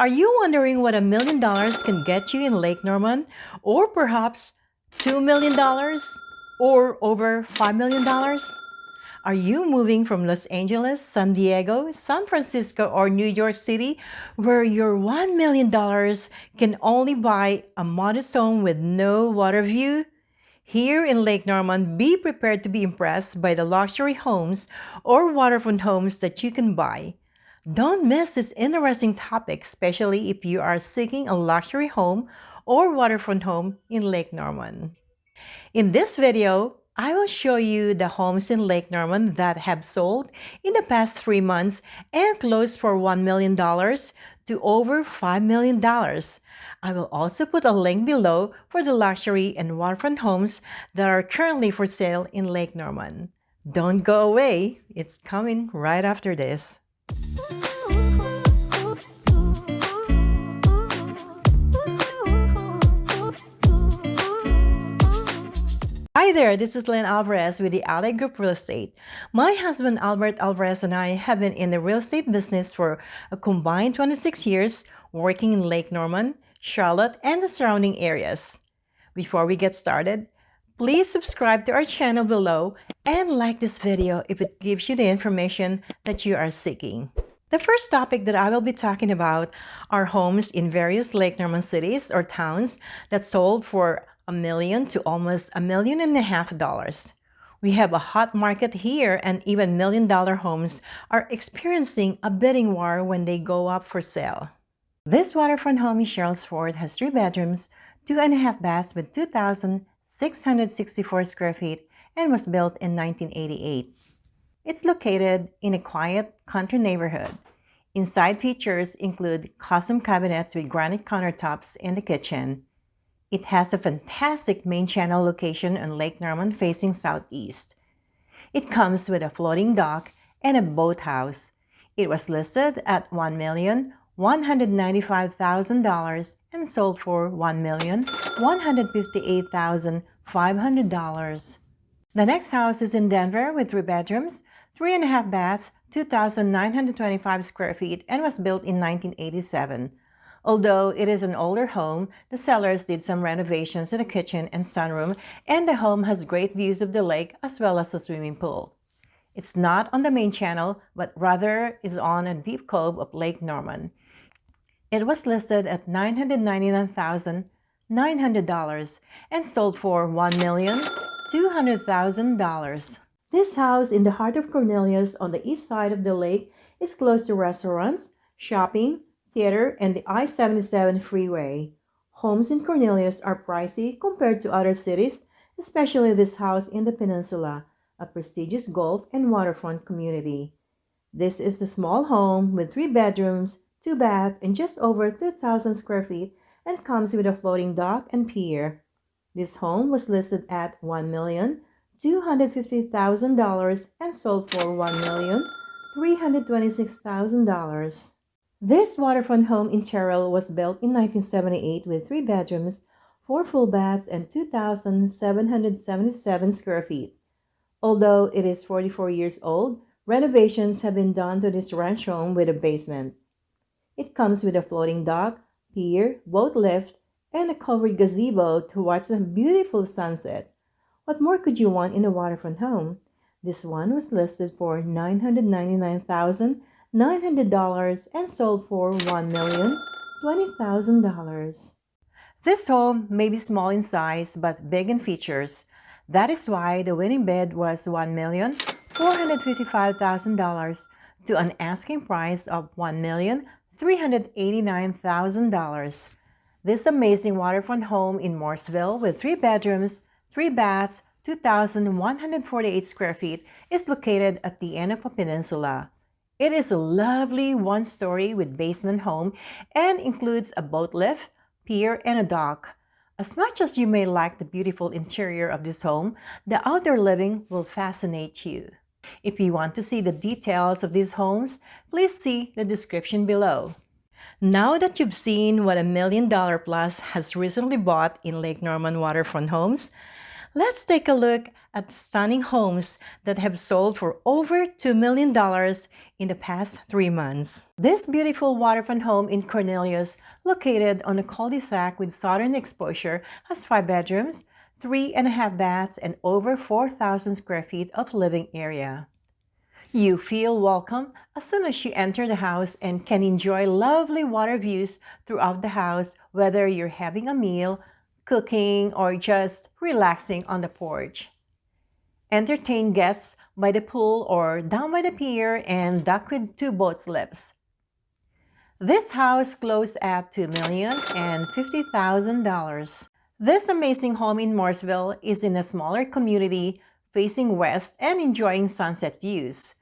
Are you wondering what a million dollars can get you in Lake Norman? Or perhaps $2 million? Or over $5 million? Are you moving from Los Angeles, San Diego, San Francisco, or New York City, where your $1 million can only buy a modest home with no water view? Here in Lake Norman, be prepared to be impressed by the luxury homes or waterfront homes that you can buy. Don't miss this interesting topic, especially if you are seeking a luxury home or waterfront home in Lake Norman. In this video, I will show you the homes in Lake Norman that have sold in the past three months and closed for $1 million to over $5 million. I will also put a link below for the luxury and waterfront homes that are currently for sale in Lake Norman. Don't go away, it's coming right after this. Hi there, this is Lynn Alvarez with the Ally Group Real Estate. My husband Albert Alvarez and I have been in the real estate business for a combined 26 years, working in Lake Norman, Charlotte, and the surrounding areas. Before we get started, please subscribe to our channel below and like this video if it gives you the information that you are seeking. The first topic that I will be talking about are homes in various Lake Norman cities or towns that sold for a million to almost a million and a half dollars. We have a hot market here and even million dollar homes are experiencing a bidding war when they go up for sale. This waterfront home in Sherrills Ford has three bedrooms, two and a half baths with 2,664 square feet and was built in 1988. It's located in a quiet country neighborhood. Inside features include custom cabinets with granite countertops in the kitchen, it has a fantastic main channel location on Lake Norman facing southeast. It comes with a floating dock and a boathouse. It was listed at $1,195,000 and sold for $1,158,500. The next house is in Denver with three bedrooms, three and a half baths, 2,925 square feet, and was built in 1987. Although it is an older home, the sellers did some renovations to the kitchen and sunroom, and the home has great views of the lake as well as a swimming pool. It's not on the main channel, but rather is on a deep cove of Lake Norman. It was listed at $999,900 and sold for $1,200,000. This house in the heart of Cornelius on the east side of the lake is close to restaurants, shopping, theater, and the I-77 freeway. Homes in Cornelius are pricey compared to other cities, especially this house in the peninsula, a prestigious golf and waterfront community. This is a small home with three bedrooms, two baths, and just over 2,000 square feet and comes with a floating dock and pier. This home was listed at $1,250,000 and sold for $1,326,000. This waterfront home in Terrell was built in 1978 with three bedrooms, four full baths, and 2,777 square feet. Although it is 44 years old, renovations have been done to this ranch home with a basement. It comes with a floating dock, pier, boat lift, and a covered gazebo to watch the beautiful sunset. What more could you want in a waterfront home? This one was listed for 999000 $900 and sold for $1,020,000. This home may be small in size but big in features. That is why the winning bid was $1,455,000 to an asking price of $1,389,000. This amazing waterfront home in Mooresville with three bedrooms, three baths, 2,148 square feet is located at the end of a peninsula. It is a lovely one-story with basement home and includes a boat lift, pier, and a dock. As much as you may like the beautiful interior of this home, the outdoor living will fascinate you. If you want to see the details of these homes, please see the description below. Now that you've seen what a million dollar plus has recently bought in Lake Norman waterfront homes, let's take a look at stunning homes that have sold for over $2 million in the past three months. This beautiful waterfront home in Cornelius, located on a cul-de-sac with southern exposure, has five bedrooms, three and a half baths, and over 4,000 square feet of living area. You feel welcome as soon as you enter the house and can enjoy lovely water views throughout the house, whether you're having a meal, cooking, or just relaxing on the porch. Entertain guests by the pool or down by the pier and dock with two boat slips. This house closed at $2,050,000. This amazing home in Mooresville is in a smaller community facing west and enjoying sunset views.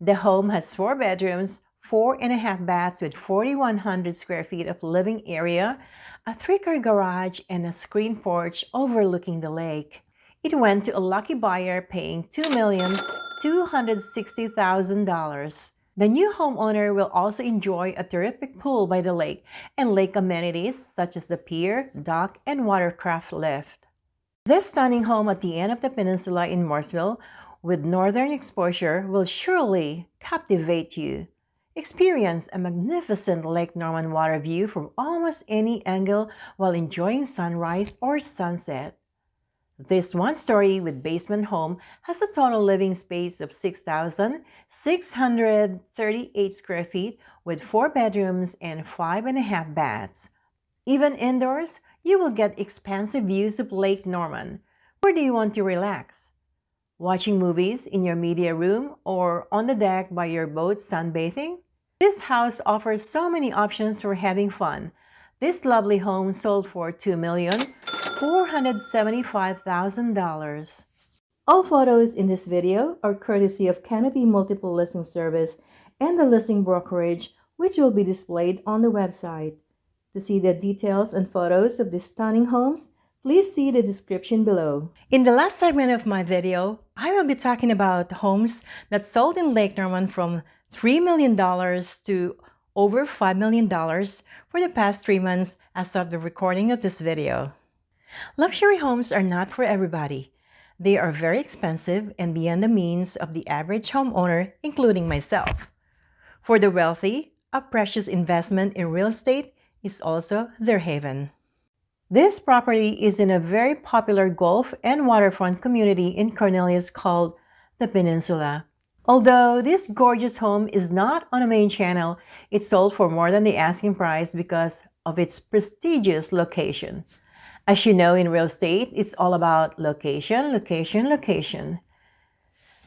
The home has four bedrooms, four and a half baths with 4,100 square feet of living area, a three-car garage, and a screen porch overlooking the lake. It went to a lucky buyer paying $2,260,000. The new homeowner will also enjoy a terrific pool by the lake and lake amenities such as the pier, dock, and watercraft lift. This stunning home at the end of the peninsula in Mooresville with northern exposure will surely captivate you. Experience a magnificent Lake Norman water view from almost any angle while enjoying sunrise or sunset. This one-story with basement home has a total living space of 6,638 square feet with four bedrooms and five and a half baths. Even indoors, you will get expansive views of Lake Norman. Where do you want to relax? Watching movies in your media room or on the deck by your boat sunbathing? This house offers so many options for having fun. This lovely home sold for $2,475,000. All photos in this video are courtesy of Canopy Multiple Listing Service and the listing brokerage, which will be displayed on the website. To see the details and photos of these stunning homes, please see the description below. In the last segment of my video, I will be talking about homes that sold in Lake Norman from $3 million to over $5 million for the past three months as of the recording of this video. Luxury homes are not for everybody. They are very expensive and beyond the means of the average homeowner, including myself. For the wealthy, a precious investment in real estate is also their haven. This property is in a very popular golf and waterfront community in Cornelius called the Peninsula. Although this gorgeous home is not on a main channel, it sold for more than the asking price because of its prestigious location. As you know in real estate, it's all about location, location, location.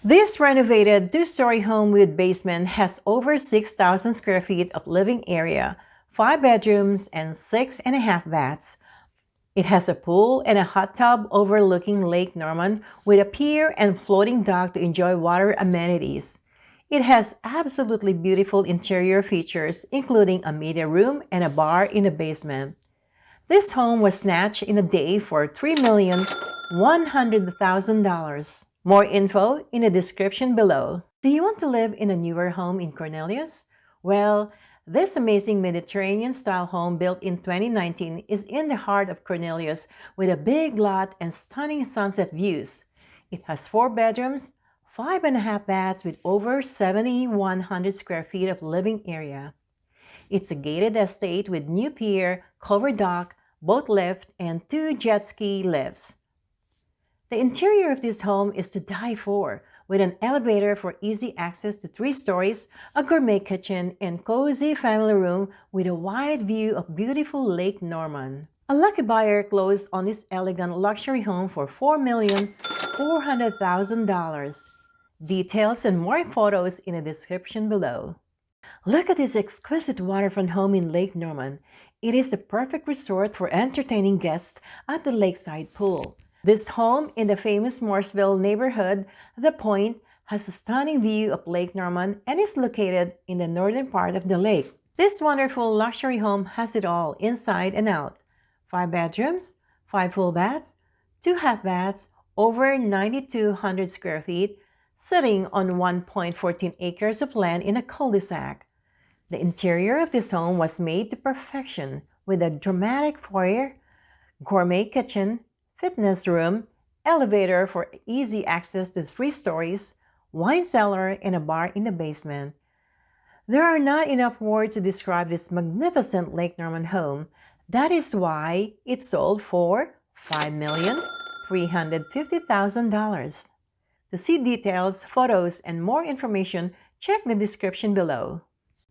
This renovated two-story home with basement has over 6,000 square feet of living area, five bedrooms, and six and a half baths. It has a pool and a hot tub overlooking Lake Norman with a pier and floating dock to enjoy water amenities. It has absolutely beautiful interior features, including a media room and a bar in the basement. This home was snatched in a day for $3,100,000. More info in the description below. Do you want to live in a newer home in Cornelius? Well, this amazing Mediterranean-style home built in 2019 is in the heart of Cornelius with a big lot and stunning sunset views. It has four bedrooms, five and a half baths with over 7,100 square feet of living area. It's a gated estate with new pier, covered dock, boat lift, and two jet ski lifts. The interior of this home is to die for, with an elevator for easy access to three stories, a gourmet kitchen, and cozy family room with a wide view of beautiful Lake Norman. A lucky buyer closed on this elegant luxury home for $4,400,000. Details and more photos in the description below. Look at this exquisite waterfront home in Lake Norman. It is the perfect resort for entertaining guests at the lakeside pool. This home in the famous Mooresville neighborhood, The Point, has a stunning view of Lake Norman and is located in the northern part of the lake. This wonderful luxury home has it all inside and out. Five bedrooms, five full baths, two half baths, over 9,200 square feet, sitting on 1.14 acres of land in a cul-de-sac. The interior of this home was made to perfection with a dramatic foyer, gourmet kitchen, fitness room, elevator for easy access to three stories, wine cellar, and a bar in the basement. There are not enough words to describe this magnificent Lake Norman home. That is why it sold for $5,350,000. To see details, photos, and more information, check the description below.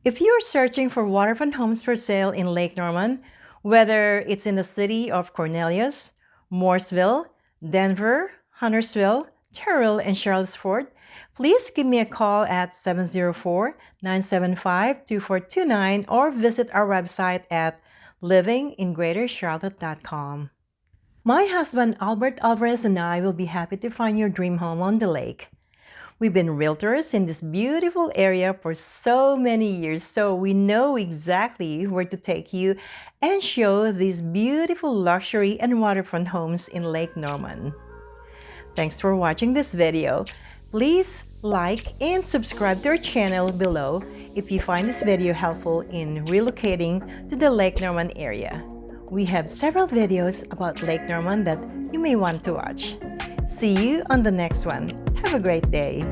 If you're searching for waterfront homes for sale in Lake Norman, whether it's in the city of Cornelius, Mooresville, Denver, Huntersville, Terrell, and Charlottesville, please give me a call at 704-975-2429 or visit our website at livingingreatercharlotte.com. My husband Albert Alvarez and I will be happy to find your dream home on the lake. We've been realtors in this beautiful area for so many years, so we know exactly where to take you and show these beautiful luxury and waterfront homes in Lake Norman. Thanks for watching this video. Please like and subscribe to our channel below if you find this video helpful in relocating to the Lake Norman area. We have several videos about Lake Norman that you may want to watch. See you on the next one. Have a great day.